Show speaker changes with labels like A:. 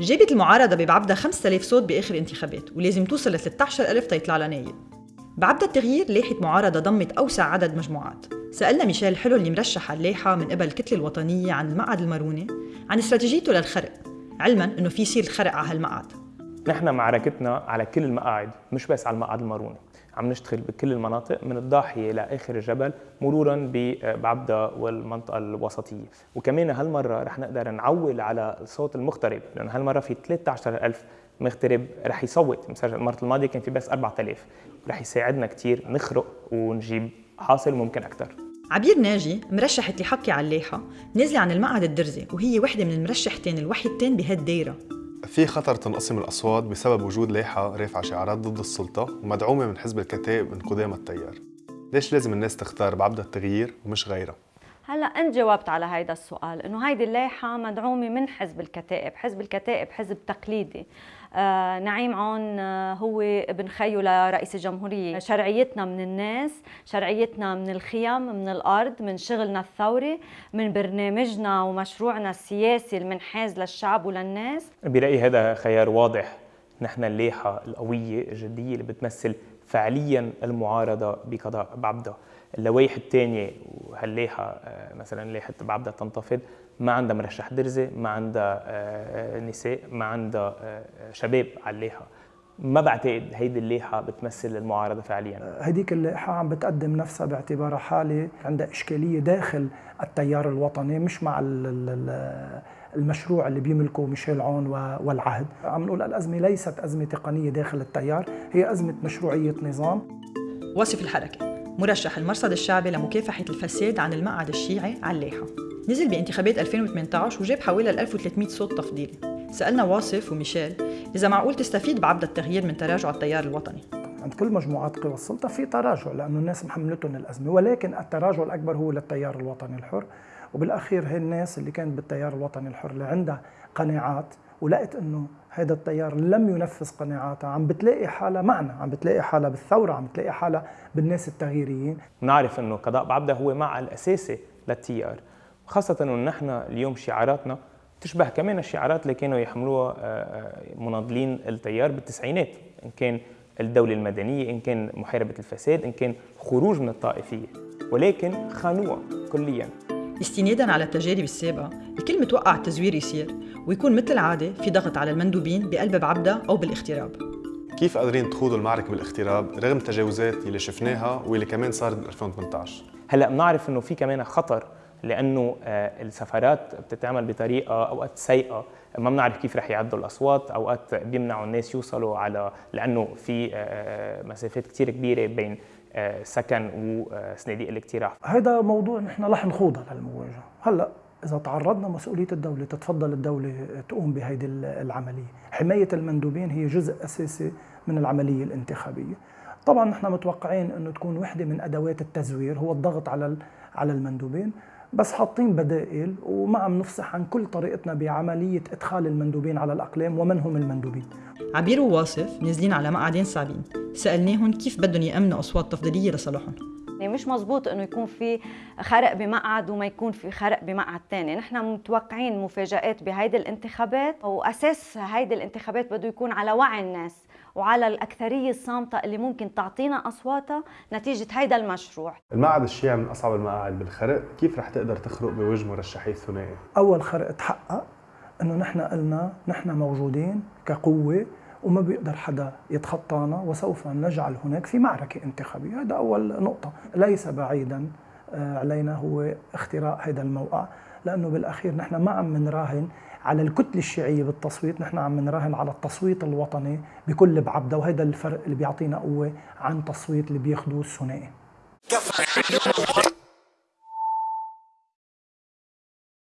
A: جابت المعارضة ببعبدة 5000 صوت بآخر الانتخابات ولازم توصل ل 13000 تيطلع لها نايب. بعبدة التغيير لاحت معارضة ضمت أوسع عدد مجموعات. سألنا ميشيل حلو اللي مرشح على اللاحة من قبل الكتلة الوطنية عن المقعد الماروني عن استراتيجيته للخرق علما إنه في يصير الخرق على هالمقعد
B: نحن معركتنا على كل المقاعد مش بس على المقعد الماروني. عم نشتغل بكل المناطق من الضاحية لاخر الجبل مرورا بعبده والمنطقة الوسطية. وكمان هالمرة رح نقدر نعول على الصوت المغترب لأنه هالمرة في 13000 مغترب رح يصوت. مسجل المرة الماضية كان في بس 4000 رح يساعدنا كثير نخرق ونجيب حاصل ممكن أكثر
A: عبير ناجي مرشحة حكي على اللاحة نازلة عن المقعد الدرزي وهي وحدة من المرشحتين الوحيدتين بهالدايرة.
C: في خطر تنقسم الأصوات بسبب وجود لايحة رافعة شعارات ضد السلطة ومدعومة من حزب الكتائب من قدام التيار ليش لازم الناس تختار بعبدة التغيير ومش غيرها؟
D: هلا انت جاوبت على هيدا السؤال إنه هيدي اللائحة مدعومة من حزب الكتائب، حزب الكتائب حزب تقليدي. آه نعيم عون آه هو ابن خيو لرئيس الجمهورية، شرعيتنا من الناس، شرعيتنا من الخيم، من الأرض، من شغلنا الثوري، من برنامجنا ومشروعنا السياسي المنحاز للشعب وللناس.
B: برأيي هذا خيار واضح. نحن اللائحة القوية الجدية اللي بتمثل فعليا المعارضة بقضاء بعبده. اللوائح الثانية وهاللائحه مثلا لائحه بعبده تنتفض؟ ما عندها مرشح درزي ما عندها نساء ما عندها شباب على اللائحه ما بعتقد هيدي اللائحه بتمثل المعارضة فعليا.
E: هديك اللائحه عم بتقدم نفسها باعتبارها حالة عندها إشكالية داخل التيار الوطني مش مع المشروع اللي بيملكه ميشيل عون والعهد. عم نقول الأزمة ليست أزمة تقنية داخل التيار هي أزمة مشروعية نظام.
A: وصف الحركة. مرشح المرصد الشعبي لمكافحة الفساد عن المقعد الشيعي على نزل بانتخابات 2018 وجاب حوالي 1300 صوت تفضيلي. سألنا واصف وميشيل إذا معقول تستفيد بعبد التغيير من تراجع التيار الوطني.
E: عند كل مجموعات قوى السلطة في تراجع لأنه الناس محملتهم الأزمة ولكن التراجع الأكبر هو للتيار الوطني الحر. وبالأخير هي الناس اللي كانت بالتيار الوطني الحر اللي عندها قناعات ولقت إنه هذا التيار لم ينفذ قناعاتها. عم بتلاقي حالها معنا عم بتلاقي حالها بالثورة عم بتلاقي حالها بالناس التغييريين.
B: بنعرف إنه قضاء بعبدة هو مع الأساسي للتيار. خاصة إنه نحن اليوم شعاراتنا تشبه كمان الشعارات اللي كانوا يحملوها مناضلين التيار بالتسعينات. إن كان الدولة المدنية إن كان محاربة الفساد إن كان خروج من الطائفية. ولكن خانوها كليا.
A: استنادا على التجارب السابقة الكل متوقع التزوير يصير. ويكون مثل العادة في ضغط على المندوبين بقلب بعبدة أو بالاغتراب.
C: كيف قادرين تخوضوا المعركة بالاغتراب رغم التجاوزات اللي شفناها واللي كمان صارت ب 2018
B: هلا بنعرف إنه في كمان خطر لأنه السفارات بتتعمل بطريقة أوقات سيئة. ما بنعرف كيف رح يعدوا الأصوات. أوقات بيمنعوا الناس يوصلوا على لأنه في مسافات كثير كبيرة بين سكن وصناديق الاقتراع.
E: هذا موضوع نحن رح نخوضها للمواجهة. هلا إذا تعرضنا مسؤولية الدولة تتفضل الدولة تقوم بهيدي العملية. حماية المندوبين هي جزء أساسي من العملية الانتخابية. طبعا نحن متوقعين إنه تكون وحدة من أدوات التزوير هو الضغط على على المندوبين بس حاطين بدائل وما عم نفصح عن كل طريقتنا بعملية إدخال المندوبين على الأقلام ومن هم المندوبين.
A: عبير وواصف نازلين على مقعدين صعبين. سألناهم كيف بدهم يأمنوا أصوات تفضيلية لصالحهم.
D: يعني مش مزبوط إنه يكون في خرق بمقعد وما يكون في خرق بمقعد ثاني، نحن متوقعين مفاجآت بهيدي الانتخابات وأساس هيدي الانتخابات بده يكون على وعي الناس وعلى الأكثرية الصامتة اللي ممكن تعطينا أصواتها نتيجة هيدا المشروع
C: المقعد الشيعي من أصعب المقاعد بالخرق كيف رح تقدر تخرق بوجه مرشحي الثنائي؟
E: أول خرق تحقق أنه نحن قلنا نحن موجودين كقوة وما بيقدر حدا يتخطانا وسوف نجعل هناك في معركة انتخابية. هذا أول نقطة. ليس بعيدا علينا هو اختراق هذا الموقع لأنه بالأخير نحن ما عم نراهن على الكتلة الشيعية بالتصويت نحن عم نراهن على التصويت الوطني بكل بعبدة وهذا الفرق اللي بيعطينا قوة عن تصويت اللي بياخدوه الثنائي.